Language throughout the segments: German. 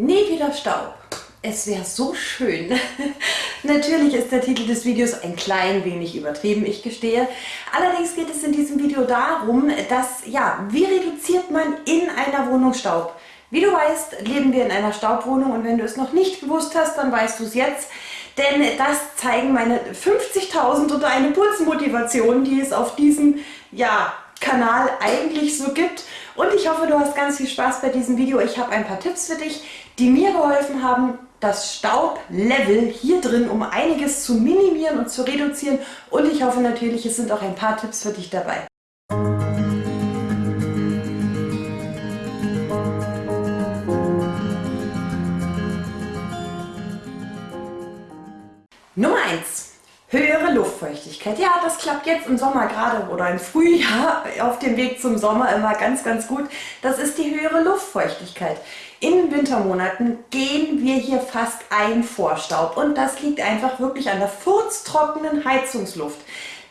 Nie wieder Staub. Es wäre so schön. Natürlich ist der Titel des Videos ein klein wenig übertrieben, ich gestehe. Allerdings geht es in diesem Video darum, dass, ja, wie reduziert man in einer Wohnung Staub? Wie du weißt, leben wir in einer Staubwohnung und wenn du es noch nicht gewusst hast, dann weißt du es jetzt. Denn das zeigen meine 50.000 oder eine Putzmotivation, die es auf diesem ja, Kanal eigentlich so gibt. Und ich hoffe, du hast ganz viel Spaß bei diesem Video. Ich habe ein paar Tipps für dich, die mir geholfen haben, das Staublevel hier drin um einiges zu minimieren und zu reduzieren. Und ich hoffe natürlich, es sind auch ein paar Tipps für dich dabei. Nummer 1. Luftfeuchtigkeit. Ja, das klappt jetzt im Sommer gerade oder im Frühjahr auf dem Weg zum Sommer immer ganz, ganz gut. Das ist die höhere Luftfeuchtigkeit. In den Wintermonaten gehen wir hier fast ein vor Staub und das liegt einfach wirklich an der furztrockenen Heizungsluft.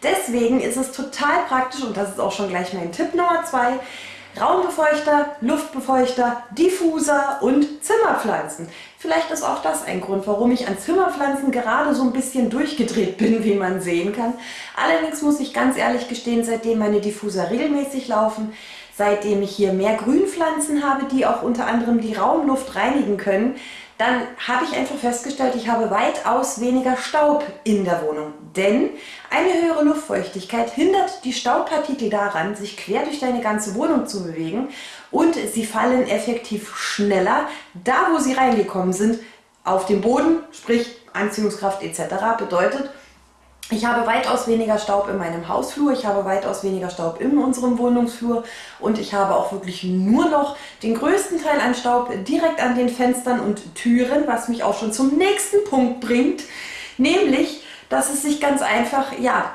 Deswegen ist es total praktisch und das ist auch schon gleich mein Tipp Nummer 2, Raumbefeuchter, Luftbefeuchter, Diffuser und Zimmerpflanzen. Vielleicht ist auch das ein Grund, warum ich an Zimmerpflanzen gerade so ein bisschen durchgedreht bin, wie man sehen kann. Allerdings muss ich ganz ehrlich gestehen, seitdem meine Diffuser regelmäßig laufen, seitdem ich hier mehr Grünpflanzen habe, die auch unter anderem die Raumluft reinigen können, dann habe ich einfach festgestellt, ich habe weitaus weniger Staub in der Wohnung. Denn eine höhere Luftfeuchtigkeit hindert die Staubpartikel daran, sich quer durch deine ganze Wohnung zu bewegen und sie fallen effektiv schneller, da wo sie reingekommen sind, auf den Boden, sprich Anziehungskraft etc. bedeutet, ich habe weitaus weniger Staub in meinem Hausflur, ich habe weitaus weniger Staub in unserem Wohnungsflur und ich habe auch wirklich nur noch den größten Teil an Staub direkt an den Fenstern und Türen, was mich auch schon zum nächsten Punkt bringt, nämlich, dass es sich ganz einfach, ja,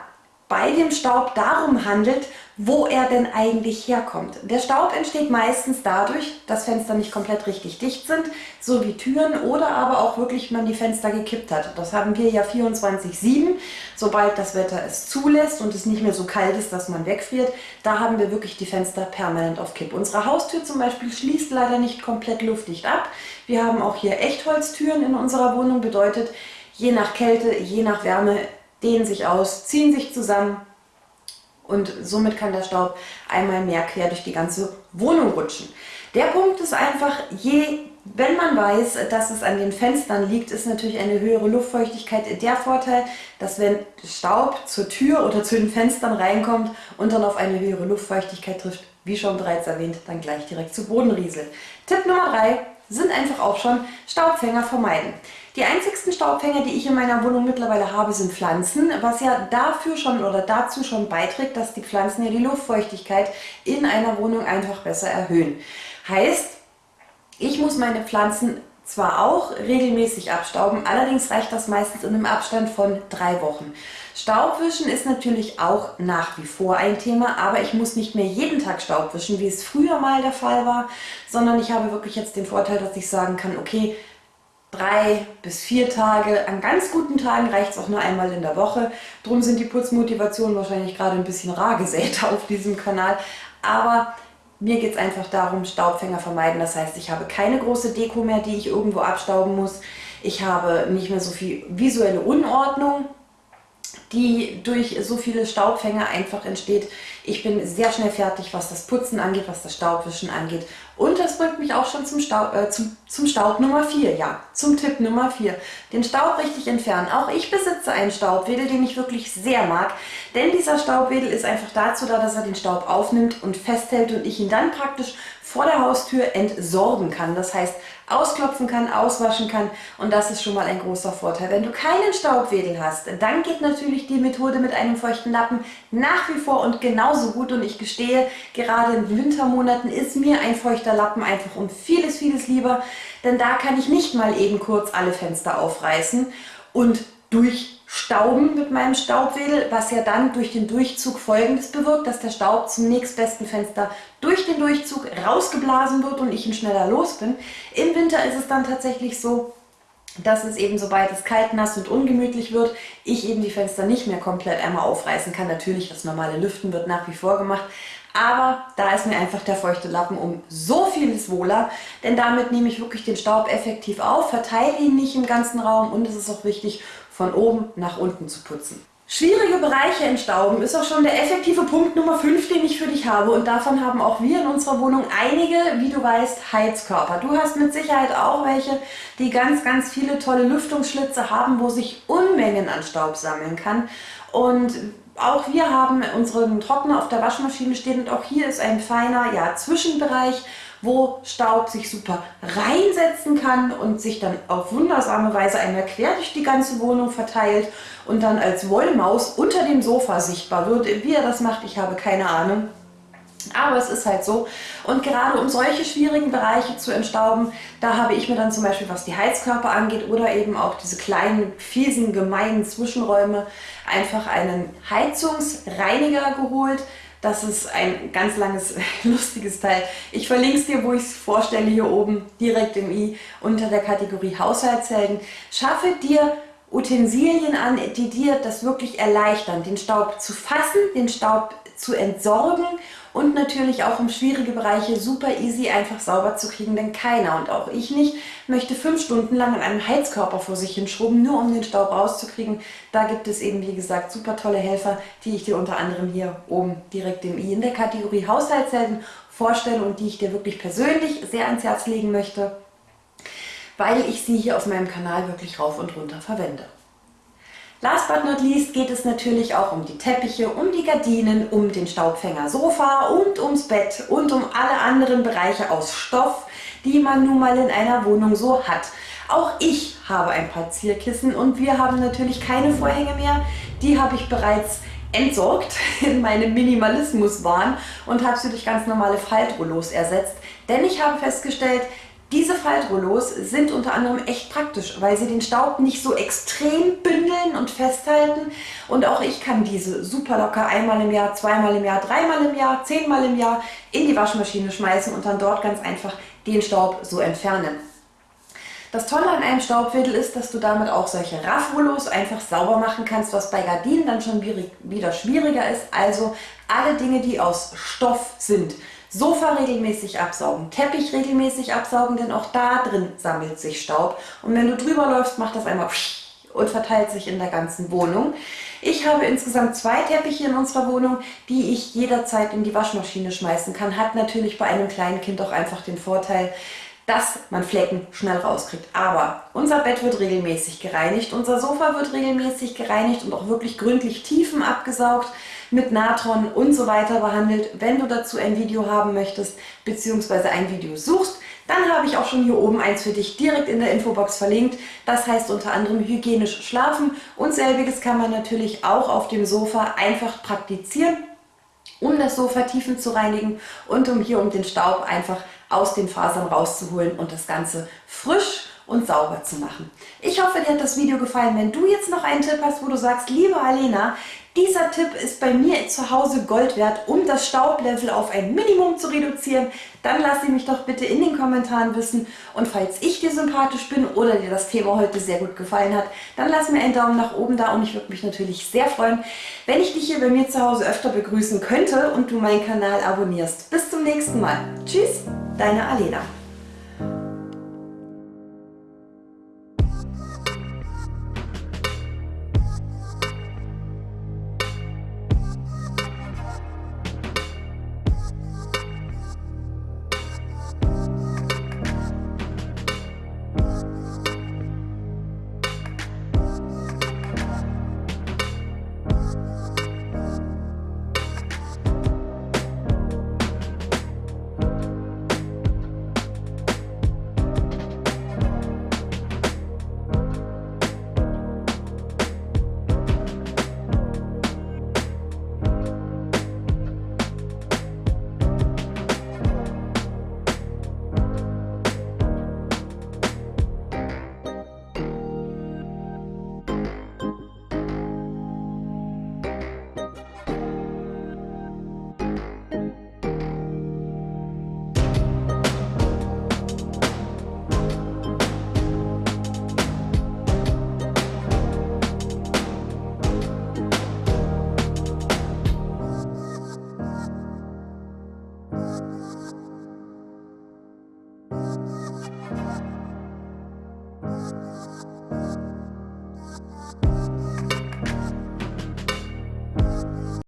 bei dem Staub darum handelt, wo er denn eigentlich herkommt. Der Staub entsteht meistens dadurch, dass Fenster nicht komplett richtig dicht sind, so wie Türen oder aber auch wirklich man die Fenster gekippt hat. Das haben wir ja 24-7, sobald das Wetter es zulässt und es nicht mehr so kalt ist, dass man wegfriert, da haben wir wirklich die Fenster permanent auf Kipp. Unsere Haustür zum Beispiel schließt leider nicht komplett luftdicht ab. Wir haben auch hier Echtholztüren in unserer Wohnung, bedeutet je nach Kälte, je nach Wärme dehnen sich aus, ziehen sich zusammen und somit kann der Staub einmal mehr quer durch die ganze Wohnung rutschen. Der Punkt ist einfach, je, wenn man weiß, dass es an den Fenstern liegt, ist natürlich eine höhere Luftfeuchtigkeit der Vorteil, dass wenn Staub zur Tür oder zu den Fenstern reinkommt und dann auf eine höhere Luftfeuchtigkeit trifft, wie schon bereits erwähnt, dann gleich direkt zu Boden rieselt. Tipp Nummer 3 sind einfach auch schon Staubfänger vermeiden. Die einzigsten Staubfänger, die ich in meiner Wohnung mittlerweile habe, sind Pflanzen, was ja dafür schon oder dazu schon beiträgt, dass die Pflanzen ja die Luftfeuchtigkeit in einer Wohnung einfach besser erhöhen. Heißt, ich muss meine Pflanzen zwar auch regelmäßig abstauben, allerdings reicht das meistens in einem Abstand von drei Wochen. Staubwischen ist natürlich auch nach wie vor ein Thema, aber ich muss nicht mehr jeden Tag Staub wischen, wie es früher mal der Fall war, sondern ich habe wirklich jetzt den Vorteil, dass ich sagen kann, okay, drei bis vier Tage. An ganz guten Tagen reicht es auch nur einmal in der Woche. Drum sind die Putzmotivationen wahrscheinlich gerade ein bisschen rar gesät auf diesem Kanal. Aber mir geht es einfach darum, Staubfänger vermeiden. Das heißt, ich habe keine große Deko mehr, die ich irgendwo abstauben muss. Ich habe nicht mehr so viel visuelle Unordnung die durch so viele Staubfänger einfach entsteht. Ich bin sehr schnell fertig, was das Putzen angeht, was das Staubwischen angeht. Und das bringt mich auch schon zum Staub, äh, zum, zum Staub Nummer 4, ja, zum Tipp Nummer 4. Den Staub richtig entfernen. Auch ich besitze einen Staubwedel, den ich wirklich sehr mag, denn dieser Staubwedel ist einfach dazu da, dass er den Staub aufnimmt und festhält und ich ihn dann praktisch vor der Haustür entsorgen kann. Das heißt, ausklopfen kann, auswaschen kann. Und das ist schon mal ein großer Vorteil. Wenn du keinen Staubwedel hast, dann geht natürlich die Methode mit einem feuchten Lappen nach wie vor und genauso gut. Und ich gestehe, gerade in Wintermonaten ist mir ein feuchter Lappen einfach um vieles, vieles lieber, denn da kann ich nicht mal eben kurz alle Fenster aufreißen und durchstauben mit meinem Staubwedel, was ja dann durch den Durchzug folgendes bewirkt, dass der Staub zum nächstbesten Fenster durch den Durchzug rausgeblasen wird und ich ihn schneller los bin. Im Winter ist es dann tatsächlich so, dass es eben, sobald es kalt, nass und ungemütlich wird, ich eben die Fenster nicht mehr komplett einmal aufreißen kann. Natürlich, das normale Lüften wird nach wie vor gemacht, Aber da ist mir einfach der feuchte Lappen um so vieles wohler, denn damit nehme ich wirklich den Staub effektiv auf, verteile ihn nicht im ganzen Raum und es ist auch wichtig, von oben nach unten zu putzen. Schwierige Bereiche entstauben ist auch schon der effektive Punkt Nummer 5, den ich für dich habe und davon haben auch wir in unserer Wohnung einige, wie du weißt, Heizkörper. Du hast mit Sicherheit auch welche, die ganz, ganz viele tolle Lüftungsschlitze haben, wo sich Unmengen an Staub sammeln kann und auch wir haben unseren Trockner auf der Waschmaschine stehen und auch hier ist ein feiner ja, Zwischenbereich, wo Staub sich super reinsetzen kann und sich dann auf wundersame Weise einmal quer durch die ganze Wohnung verteilt und dann als Wollmaus unter dem Sofa sichtbar wird. Wie er das macht, ich habe keine Ahnung. Aber es ist halt so. Und gerade um solche schwierigen Bereiche zu entstauben, da habe ich mir dann zum Beispiel, was die Heizkörper angeht oder eben auch diese kleinen, fiesen, gemeinen Zwischenräume, einfach einen Heizungsreiniger geholt. Das ist ein ganz langes, lustiges Teil. Ich verlinke es dir, wo ich es vorstelle, hier oben direkt im i unter der Kategorie Haushaltshelden. Schaffe dir Utensilien an, die dir das wirklich erleichtern, den Staub zu fassen, den Staub zu entsorgen und natürlich auch um schwierige Bereiche super easy einfach sauber zu kriegen, denn keiner und auch ich nicht möchte fünf Stunden lang an einem Heizkörper vor sich hinschrubben, nur um den Staub rauszukriegen. Da gibt es eben wie gesagt super tolle Helfer, die ich dir unter anderem hier oben direkt im i in der Kategorie Haushaltshelden vorstelle und die ich dir wirklich persönlich sehr ans Herz legen möchte, weil ich sie hier auf meinem Kanal wirklich rauf und runter verwende. Last but not least geht es natürlich auch um die Teppiche, um die Gardinen, um den Staubfänger Sofa und ums Bett und um alle anderen Bereiche aus Stoff, die man nun mal in einer Wohnung so hat. Auch ich habe ein paar Zierkissen und wir haben natürlich keine Vorhänge mehr. Die habe ich bereits entsorgt in meinem Minimalismus-Wahn und habe sie durch ganz normale Faltrollos ersetzt. Denn ich habe festgestellt, diese Faltrollos sind unter anderem echt praktisch, weil sie den Staub nicht so extrem bündeln und festhalten. Und auch ich kann diese super locker einmal im Jahr, zweimal im Jahr, dreimal im Jahr, zehnmal im Jahr in die Waschmaschine schmeißen und dann dort ganz einfach den Staub so entfernen. Das Tolle an einem Staubwedel ist, dass du damit auch solche Raffrollos einfach sauber machen kannst, was bei Gardinen dann schon wieder schwieriger ist. Also alle Dinge, die aus Stoff sind, Sofa regelmäßig absaugen, Teppich regelmäßig absaugen, denn auch da drin sammelt sich Staub. Und wenn du drüber läufst, macht das einmal und verteilt sich in der ganzen Wohnung. Ich habe insgesamt zwei Teppiche in unserer Wohnung, die ich jederzeit in die Waschmaschine schmeißen kann. Hat natürlich bei einem kleinen Kind auch einfach den Vorteil, dass man Flecken schnell rauskriegt. Aber unser Bett wird regelmäßig gereinigt, unser Sofa wird regelmäßig gereinigt und auch wirklich gründlich Tiefen abgesaugt mit Natron und so weiter behandelt. Wenn du dazu ein Video haben möchtest, beziehungsweise ein Video suchst, dann habe ich auch schon hier oben eins für dich direkt in der Infobox verlinkt. Das heißt unter anderem hygienisch schlafen und selbiges kann man natürlich auch auf dem Sofa einfach praktizieren, um das Sofa tiefen zu reinigen und um hier um den Staub einfach aus den Fasern rauszuholen und das Ganze frisch und sauber zu machen. Ich hoffe, dir hat das Video gefallen. Wenn du jetzt noch einen Tipp hast, wo du sagst, liebe Alena, dieser Tipp ist bei mir zu Hause Gold wert, um das Staublevel auf ein Minimum zu reduzieren. Dann lass sie mich doch bitte in den Kommentaren wissen. Und falls ich dir sympathisch bin oder dir das Thema heute sehr gut gefallen hat, dann lass mir einen Daumen nach oben da und ich würde mich natürlich sehr freuen, wenn ich dich hier bei mir zu Hause öfter begrüßen könnte und du meinen Kanal abonnierst. Bis zum nächsten Mal. Tschüss, deine Alena.